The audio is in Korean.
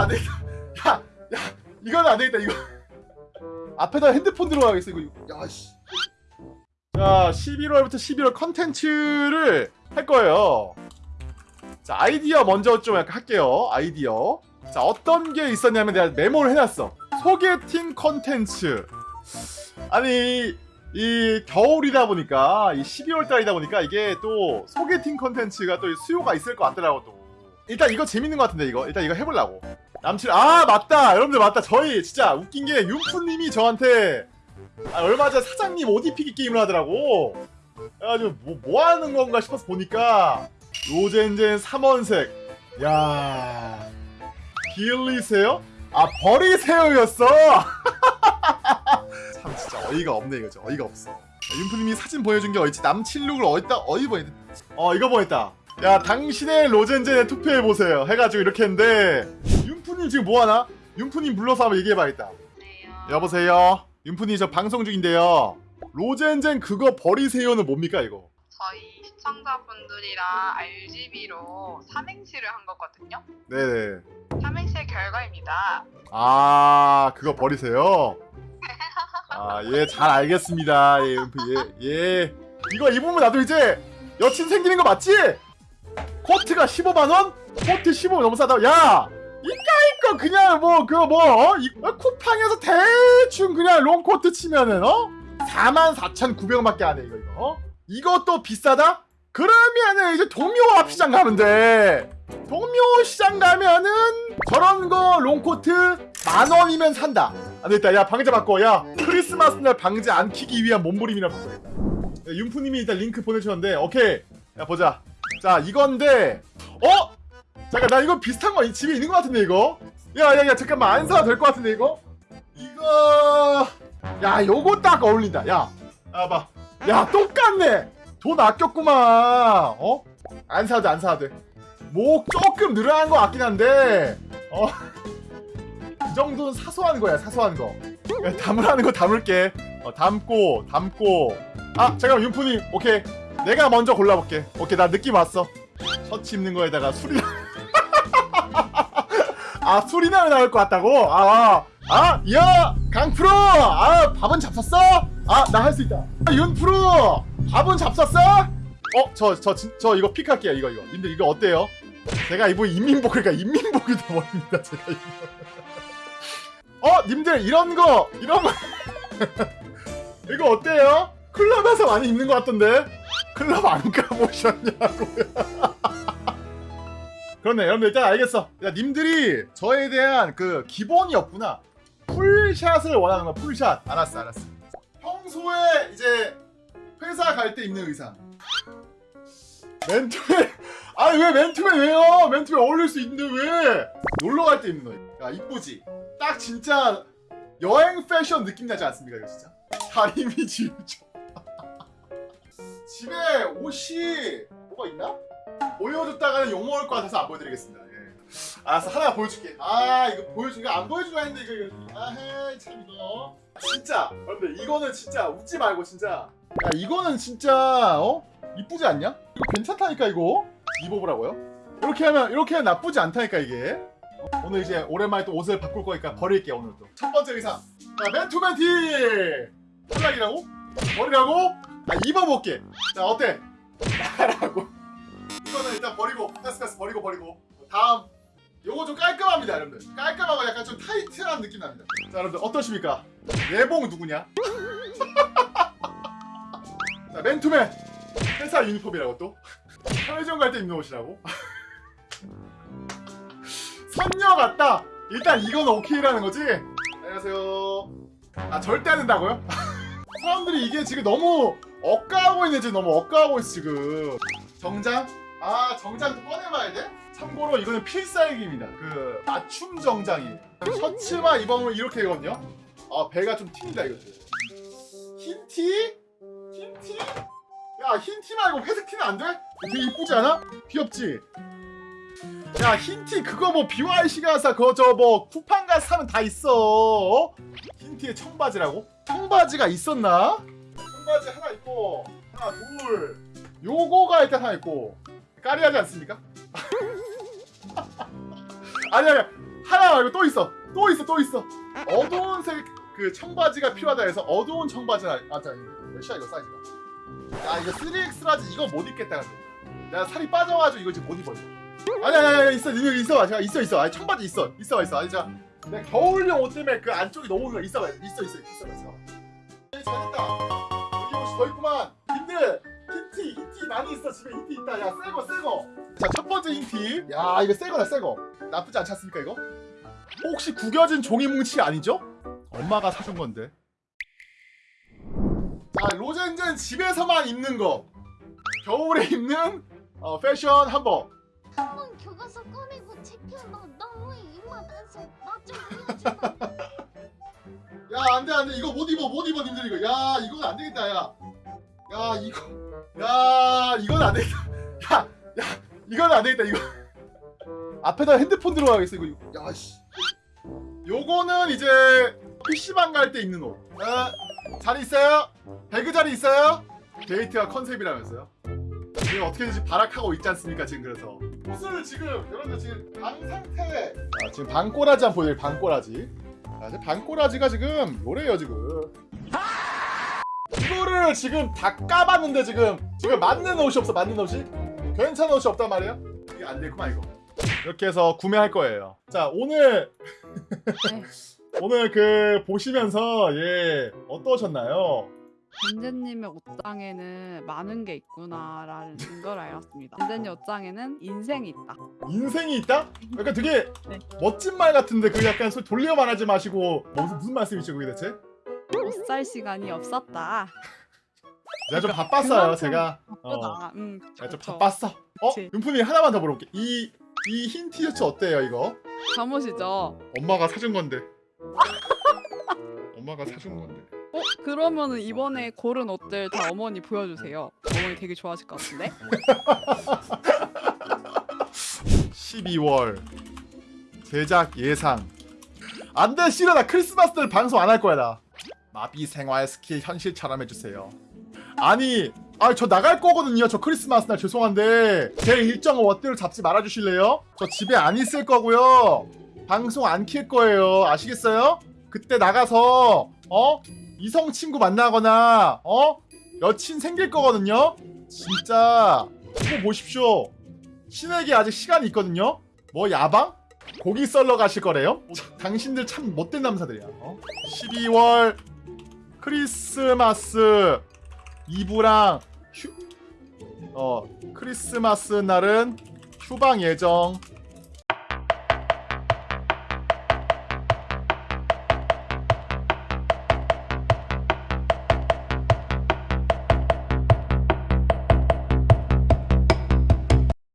안 되겠다. 야, 야, 이거는 안 되겠다. 이거 앞에다 핸드폰 들어가겠어. 이거. 야, 씨. 자, 11월부터 11월 컨텐츠를 할 거예요. 자, 아이디어 먼저 좀 약간 할게요. 아이디어. 자, 어떤 게 있었냐면 내가 메모를 해놨어. 소개팅 컨텐츠. 아니, 이 겨울이다 보니까, 이 12월 달이다 보니까 이게 또 소개팅 컨텐츠가 또 수요가 있을 것 같더라고, 또. 일단 이거 재밌는 것 같은데, 이거. 일단 이거 해보려고. 남친, 아, 맞다! 여러분들 맞다. 저희 진짜 웃긴 게 윤프님이 저한테 아, 얼마 전 사장님 옷 입히기 게임을 하더라고. 그래가지고 뭐, 뭐 하는 건가 싶어서 보니까 로젠젠 3원색. 야 빌리세요? 아 버리세요였어. 참 진짜 어이가 없네 이거죠. 어이가 없어. 윤프님이 사진 보여준 게 어딨지? 남친룩을 어디다 어디 보냈다. 어 이거 보냈다. 야 당신의 로젠젠에 투표해 보세요. 해가지고 이렇게 했는데 윤프님 지금 뭐 하나? 윤프님 불러서 한번 얘기해봐야겠다. 여보세요. 윤푼이 저 방송 중인데요. 로젠젠 그거 버리세요는 뭡니까 이거? 저희 시청자분들이랑 RGB로 삼행시를 한 거거든요. 네네. 삼행시의 결과입니다. 아 그거 버리세요. 아예 잘 알겠습니다. 예 윤푼 예 예. 이거 입으면 나도 이제 여친 생기는 거 맞지? 코트가 15만 원? 코트 15만 너무 싸다. 야 이까이꺼 그냥 뭐 그거 뭐 어? 이, 어, 쿠팡에서 대충 그냥 롱코트 치면은 어? 44,900원밖에 안 해 이거 이거 어? 이것도 비싸다? 그러면은 이제 동묘앞 시장 가면 돼 동묘 시장 가면은 저런 거 롱코트 만 원이면 산다 안 되겠다 야 방제 바꿔 야 크리스마스 날 방제 안 키기 위한 몸부림이나 바꿔야겠다 야, 윤프님이 일단 링크 보내주셨는데 오케이 야 보자 자 이건데 어? 잠깐 나 이거 비슷한 거 집에 있는 것 같은데 이거? 야야야 잠깐만 안 사도 될것 같은데 이거? 이거 야 요거 딱 어울린다 야. 봐봐. 야 똑같네. 돈 아꼈구만. 어? 안 사도 안 사도 돼뭐 조금 늘어난 거 같긴 한데 어 이 정도는 사소한 거야 사소한 거. 야, 담으라는 거 담을게. 어, 담고 담고. 아 잠깐만 윤푸님. 오케이. 내가 먼저 골라볼게. 오케이 나 느낌 왔어. 셔츠 입는 거에다가 술이 아 술이나 나올 것 같다고? 아, 아, 야, 강프로, 아, 밥은 잡섰어? 아, 나 할 수 있다. 아, 윤프로, 밥은 잡섰어? 어, 저, 저, 진- 저 이거 픽할게요, 이거, 이거. 님들 이거 어때요? 제가 이거 인민복, 그러니까 인민복이 돼버립니다, 제가 이거. 어, 님들 이런 거, 이런 거, 이거 어때요? 클럽에서 많이 입는 것 같던데? 클럽 안 가보셨냐고요? 그렇네. 여러분들 일단 알겠어. 야 님들이 저에 대한 그 기본이 없구나. 풀샷을 원하는 거 풀샷. 알았어 알았어. 평소에 이제 회사 갈 때 입는 의상. 맨투맨. 아니 왜 맨투맨 왜요? 맨투맨 어울릴 수 있는데 왜? 놀러 갈 때 입는 거. 야 이쁘지? 딱 진짜 여행 패션 느낌 나지 않습니까 이거 진짜? 다리미 지우죠 집에 옷이 뭐가 있나? 보여줬다가는 욕먹을 것 같아서 안 보여드리겠습니다. 예. 알았어 하나 보여줄게. 아 이거 보여주니까 안 보여주려 했는데 이거 이거 아헤 참 이거 진짜 여러분들 이거는 진짜 웃지 말고 진짜 야 이거는 진짜 어 이쁘지 않냐? 이거 괜찮다니까 이거 입어보라고요? 이렇게 하면 이렇게 하면 나쁘지 않다니까 이게 어? 오늘 이제 오랜만에 또 옷을 바꿀 거니까 버릴게 오늘도 첫 번째 의상 자 맨투맨 티 탈락이라고? 버리라고? 아 입어볼게 자 어때? 나라고 이거는 일단 버리고 패스패스 버리고 버리고. 다음 요거 좀 깔끔합니다 여러분들. 깔끔하고 약간 좀 타이트한 느낌 납니다. 자 여러분들 어떠십니까? 예봉 누구냐? 자 맨투맨. 회사 유니폼이라고 또? 편의점 갈 때 입는 옷이라고? 선녀 같다. 일단 이건 오케이라는 거지? 안녕하세요. 아 절대 안 된다고요? 사람들이 이게 지금 너무 억까하고 있네 지금. 너무 억까하고 있어 지금. 정장? 아 정장 꺼내봐야 돼? 참고로 이거는 필살기입니다 그 맞춤 정장이에요 셔츠만 입으면 이렇게 되거든요 아 배가 좀 튑니다 이거 흰 티? 흰 티? 야 흰 티 말고 회색 티는 안 돼? 되게 이쁘지 않아? 귀엽지? 야 흰 티 그거 뭐 BYC 가서 그거 저 뭐 쿠팡 가서 사면 다 있어 어? 흰 티에 청바지라고? 청바지가 있었나? 청바지 하나 있고 하나 둘 요거가 일단 하나 있고 까리하지 않습니까? 아니 아니 하나 말고 또 있어. 또 있어 또 있어. 어두운 색 그 청바지가 필요하다 해서 어두운 청바지나 아자 몇이야 이거 사이즈가? 야 이거 3X라지 이거 못 입겠다 내가 살이 빠져가지고 이거 지금 못 입어 아니 아니 아니 있어 있어 봐 있어 있어. 아니 청바지 있어. 있어 있어. 아니 자 내가 겨울용 옷 때문에 그 안쪽이 너무 있어 봐 있어 있어 있어 봐 있어. 봐. 잘했다. 여기 옷이 더 있구만 집에 흰티 있다. 야 새거 새거. 자 첫 번째 흰티 야 이거 새거다 새거. 나쁘지 않지 않습니까 이거? 혹시 구겨진 종이 뭉치 아니죠? 엄마가 사준 건데. 자 로젠젠 집에서만 입는 거. 겨울에 입는 어, 패션 한번 한번 교과서 꺼내고 챙겨 너 너무 이만해서 나좀 보여줘봐 야 안돼 안돼. 이거 못 입어 못 입어 님들 이거. 야 이건 안 되겠다 야 야 이거 야 이건 안 되겠다. 야 야 이건 안 되겠다 이거. 앞에다 핸드폰 들어가겠어 이거 야씨. 요거는 이제 PC방 갈 때 입는 옷. 어, 자리 있어요? 배그 자리 있어요? 데이트가 컨셉이라면서요? 지금 어떻게든지 발악하고 있지 않습니까 지금 그래서? 옷을 지금 여러분들 지금 방 상태. 아, 지금 방꼬라지 한번 보여드릴 방꼬라지. 아, 방꼬라지가 지금 요래요 지금 이거를 지금 다 까봤는데 지금 지금 맞는 옷이 없어 맞는 옷이 괜찮은 옷이 없단 말이에요 이게 안 되구만 이거 이렇게 해서 구매할 거예요 자 오늘 오늘 그 보시면서 예 어떠셨나요? 벤제님의 옷장에는 많은 게 있구나라는 걸 알았습니다. 벤제님 옷장에는 인생이 있다. 인생이 있다? 약간 되게 네. 멋진 말 같은데 그 약간 돌려 말하지 마시고 뭐 무슨, 무슨 말씀이시죠 그게 대체? 옷살 시간이 없었다. 제가 좀 바빴어요 제가 어. 음, 그쵸, 제가 좀 그쵸. 바빴어 어? 그치. 윤품이 하나만 더 물어볼게 이 이 흰 티셔츠 어때요 이거? 잠옷이죠. 엄마가 사준 건데. 엄마가 사준 건데. 어? 그러면은 이번에 고른 옷들 다 어머니 보여주세요. 어머니 되게 좋아하실 것 같은데? 12월 제작 예상. 안돼 싫어 나 크리스마스 때 방송 안 할 거야 나. 마비 생활 스킬 현실처럼 해주세요. 아니, 아 저 나갈 거거든요. 저 크리스마스 날 죄송한데 제 일정 워드를 잡지 말아 주실래요? 저 집에 안 있을 거고요. 방송 안 킬 거예요. 아시겠어요? 그때 나가서 어 이성 친구 만나거나 어 여친 생길 거거든요. 진짜 이거 보십시오. 신에게 아직 시간이 있거든요. 뭐 야방? 고기 썰러 가실 거래요? 참, 당신들 참 못된 남사들이야. 어? 12월 크리스마스 이브랑 휴, 어 크리스마스 날은 휴방 예정